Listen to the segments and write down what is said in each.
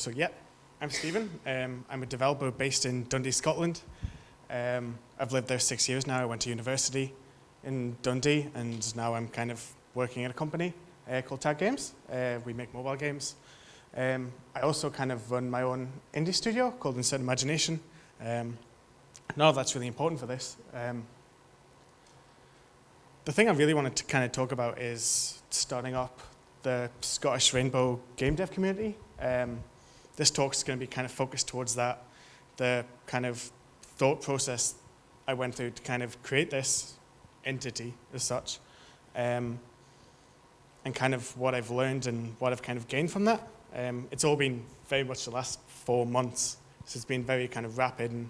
So, yeah, I'm Stephen. Um, I'm a developer based in Dundee, Scotland. Um, I've lived there six years now. I went to university in Dundee, and now I'm kind of working at a company uh, called Tag Games. Uh, we make mobile games. Um, I also kind of run my own indie studio called Insert Imagination. Um, none of that's really important for this. Um, the thing I really wanted to kind of talk about is starting up the Scottish Rainbow game dev community. Um, this talk is going to be kind of focused towards that, the kind of thought process I went through to kind of create this entity as such, um, and kind of what I've learned and what I've kind of gained from that. Um, it's all been very much the last four months, so it's been very kind of rapid and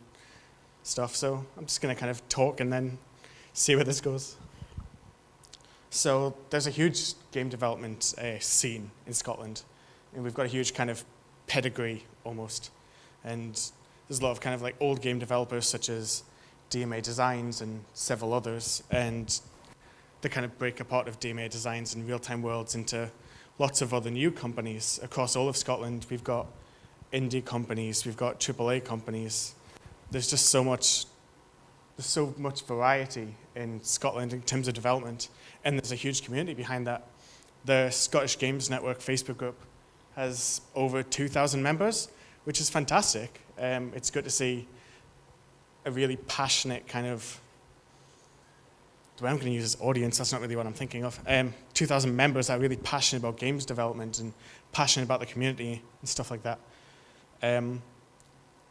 stuff. So I'm just going to kind of talk and then see where this goes. So there's a huge game development uh, scene in Scotland, and we've got a huge kind of pedigree almost. And there's a lot of kind of like old game developers such as DMA Designs and several others, and they kind of break apart of DMA Designs and Real-Time Worlds into lots of other new companies across all of Scotland. We've got indie companies, we've got AAA companies. There's just so much, there's so much variety in Scotland in terms of development, and there's a huge community behind that. The Scottish Games Network Facebook group has over 2,000 members, which is fantastic. Um, it's good to see a really passionate kind of, the way I'm going to use this audience, that's not really what I'm thinking of. Um, 2,000 members that are really passionate about games development and passionate about the community and stuff like that. Um,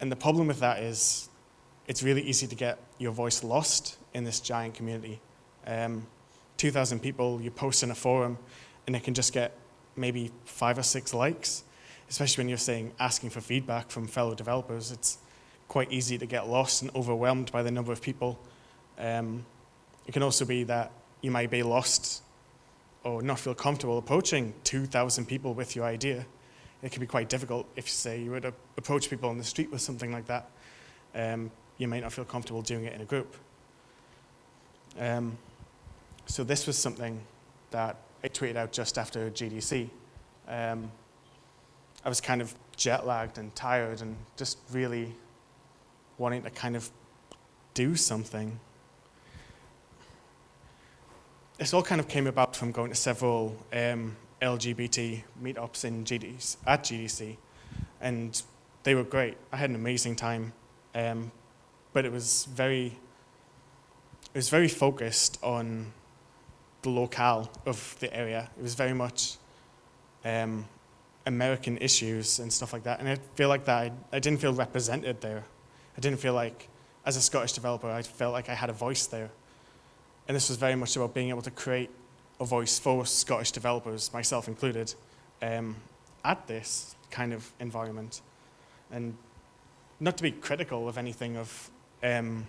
and the problem with that is it's really easy to get your voice lost in this giant community. Um, 2,000 people, you post in a forum, and it can just get maybe five or six likes, especially when you're saying asking for feedback from fellow developers. It's quite easy to get lost and overwhelmed by the number of people. Um, it can also be that you might be lost or not feel comfortable approaching 2,000 people with your idea. It can be quite difficult if, say, you were to approach people on the street with something like that. Um, you might not feel comfortable doing it in a group. Um, so this was something that I tweeted out just after GDC. Um, I was kind of jet lagged and tired and just really wanting to kind of do something. This all kind of came about from going to several um, LGBT meetups in GDC, at GDC, and they were great. I had an amazing time, um, but it was very, it was very focused on the locale of the area. It was very much um, American issues and stuff like that. And I feel like that I, I, didn't feel represented there. I didn't feel like, as a Scottish developer, I felt like I had a voice there. And this was very much about being able to create a voice for Scottish developers, myself included, um, at this kind of environment. And not to be critical of anything of um,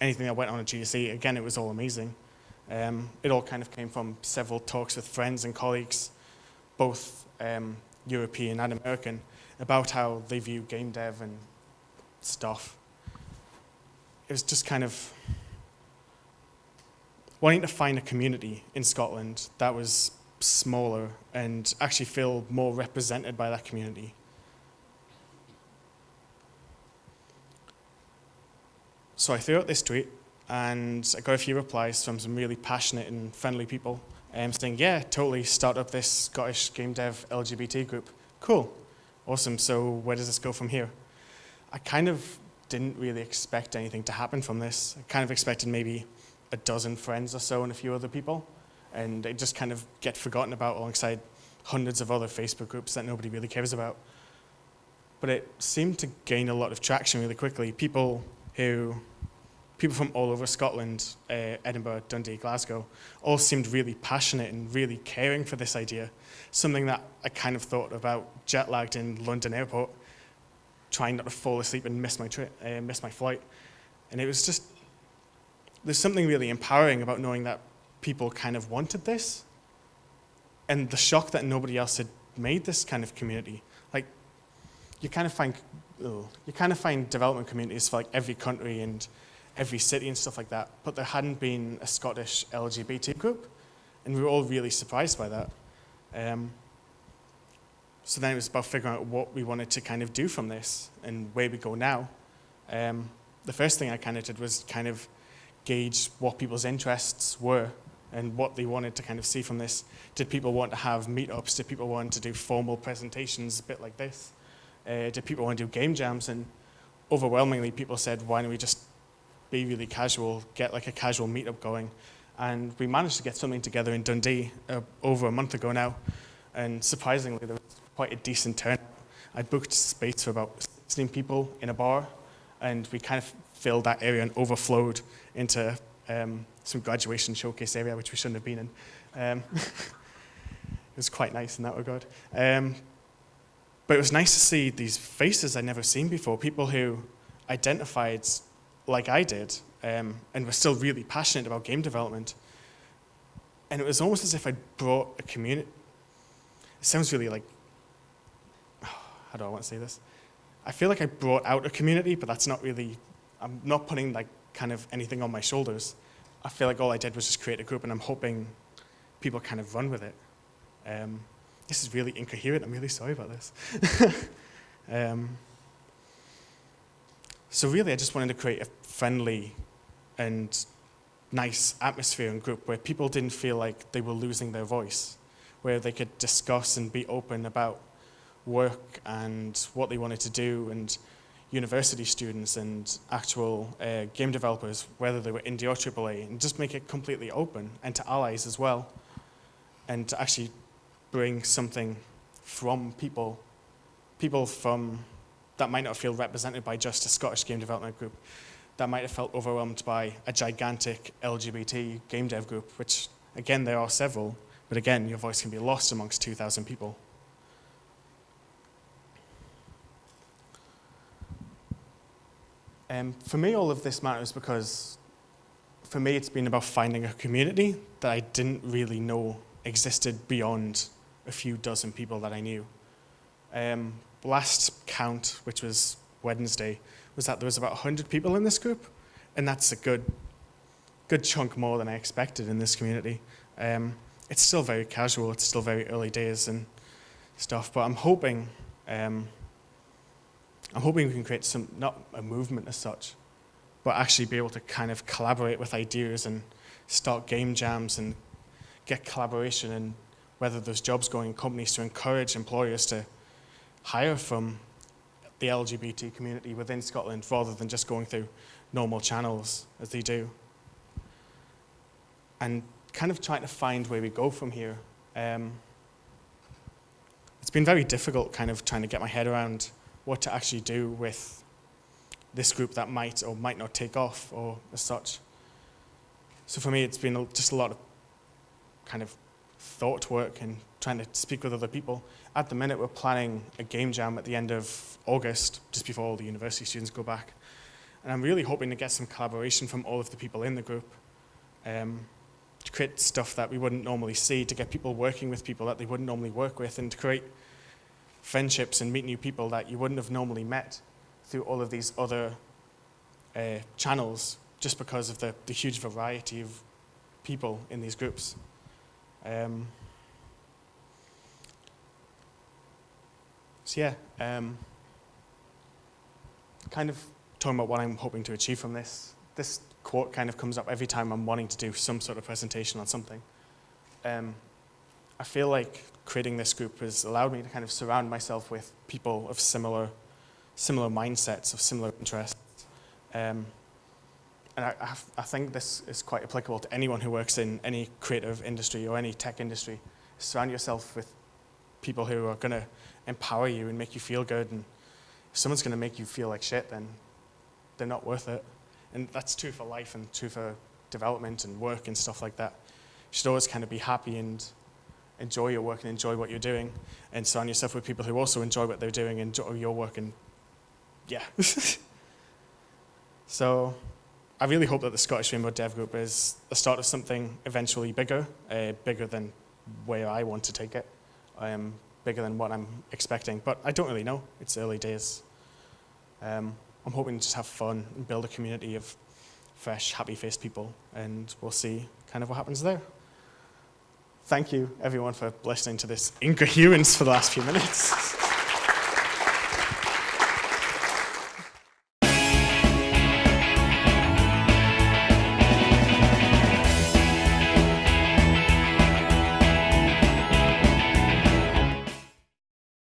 anything that went on at GDC, again, it was all amazing. Um, it all kind of came from several talks with friends and colleagues, both um, European and American, about how they view game dev and stuff. It was just kind of wanting to find a community in Scotland that was smaller and actually feel more represented by that community. So I threw out this tweet and I got a few replies from some really passionate and friendly people um, saying, yeah, totally start up this Scottish game dev LGBT group. Cool, awesome, so where does this go from here? I kind of didn't really expect anything to happen from this. I kind of expected maybe a dozen friends or so and a few other people, and it just kind of get forgotten about alongside hundreds of other Facebook groups that nobody really cares about. But it seemed to gain a lot of traction really quickly. People who people from all over Scotland, uh, Edinburgh, Dundee, Glasgow, all seemed really passionate and really caring for this idea. Something that I kind of thought about jet lagged in London airport, trying not to fall asleep and miss my, uh, miss my flight. And it was just, there's something really empowering about knowing that people kind of wanted this. And the shock that nobody else had made this kind of community. Like, you kind of find, oh, you kind of find development communities for like every country and every city and stuff like that, but there hadn't been a Scottish LGBT group, and we were all really surprised by that. Um, so then it was about figuring out what we wanted to kind of do from this and where we go now. Um, the first thing I kind of did was kind of gauge what people's interests were and what they wanted to kind of see from this. Did people want to have meetups? Did people want to do formal presentations, a bit like this? Uh, did people want to do game jams? And overwhelmingly, people said, why don't we just be really casual, get like a casual meetup going? And we managed to get something together in Dundee uh, over a month ago now. And surprisingly, there was quite a decent turnout. I booked space for about 16 people in a bar, and we kind of filled that area and overflowed into um, some graduation showcase area, which we shouldn't have been in. Um, it was quite nice in that regard. Um, but it was nice to see these faces I'd never seen before, people who identified like I did um, and was still really passionate about game development. And it was almost as if I'd brought a community. It sounds really like, how do I want to say this? I feel like I brought out a community, but that's not really, I'm not putting like kind of anything on my shoulders. I feel like all I did was just create a group and I'm hoping people kind of run with it. Um, this is really incoherent. I'm really sorry about this. um, so really, I just wanted to create a friendly and nice atmosphere and group where people didn't feel like they were losing their voice, where they could discuss and be open about work and what they wanted to do and university students and actual uh, game developers, whether they were indie or AAA, and just make it completely open and to allies as well. And to actually bring something from people, people from that might not feel represented by just a Scottish game development group, that might have felt overwhelmed by a gigantic LGBT game dev group, which again, there are several, but again, your voice can be lost amongst 2,000 people. Um, for me, all of this matters because for me, it's been about finding a community that I didn't really know existed beyond a few dozen people that I knew. Um, last count, which was Wednesday, was that there was about 100 people in this group, and that's a good, good chunk more than I expected in this community. Um, it's still very casual, it's still very early days and stuff, but I'm hoping um, I'm hoping we can create some, not a movement as such, but actually be able to kind of collaborate with ideas and start game jams and get collaboration and whether there's jobs going in companies to encourage employers to hire from the LGBT community within Scotland rather than just going through normal channels as they do. And kind of trying to find where we go from here. Um, it's been very difficult kind of trying to get my head around what to actually do with this group that might or might not take off or as such. So for me, it's been just a lot of kind of thought work and trying to speak with other people. At the minute, we're planning a game jam at the end of August, just before all the university students go back. And I'm really hoping to get some collaboration from all of the people in the group um, to create stuff that we wouldn't normally see, to get people working with people that they wouldn't normally work with, and to create friendships and meet new people that you wouldn't have normally met through all of these other uh, channels just because of the, the huge variety of people in these groups. Um, so yeah, um, kind of talking about what I'm hoping to achieve from this. This quote kind of comes up every time I'm wanting to do some sort of presentation on something. Um, I feel like creating this group has allowed me to kind of surround myself with people of similar, similar mindsets, of similar interests. Um, and I, I, think this is quite applicable to anyone who works in any creative industry or any tech industry. Surround yourself with people who are going to empower you and make you feel good. And if someone's going to make you feel like shit, then they're not worth it. And that's true for life and true for development and work and stuff like that. You should always kind of be happy and enjoy your work and enjoy what you're doing and surround yourself with people who also enjoy what they're doing and enjoy your work and yeah. so I really hope that the Scottish Rainbow Dev Group is the start of something eventually bigger, uh, bigger than where I want to take it, um, bigger than what I'm expecting. But I don't really know. It's early days. Um, I'm hoping to just have fun and build a community of fresh, happy-faced people, and we'll see kind of what happens there. thank you everyone for listening to this incoherence for the last few minutes.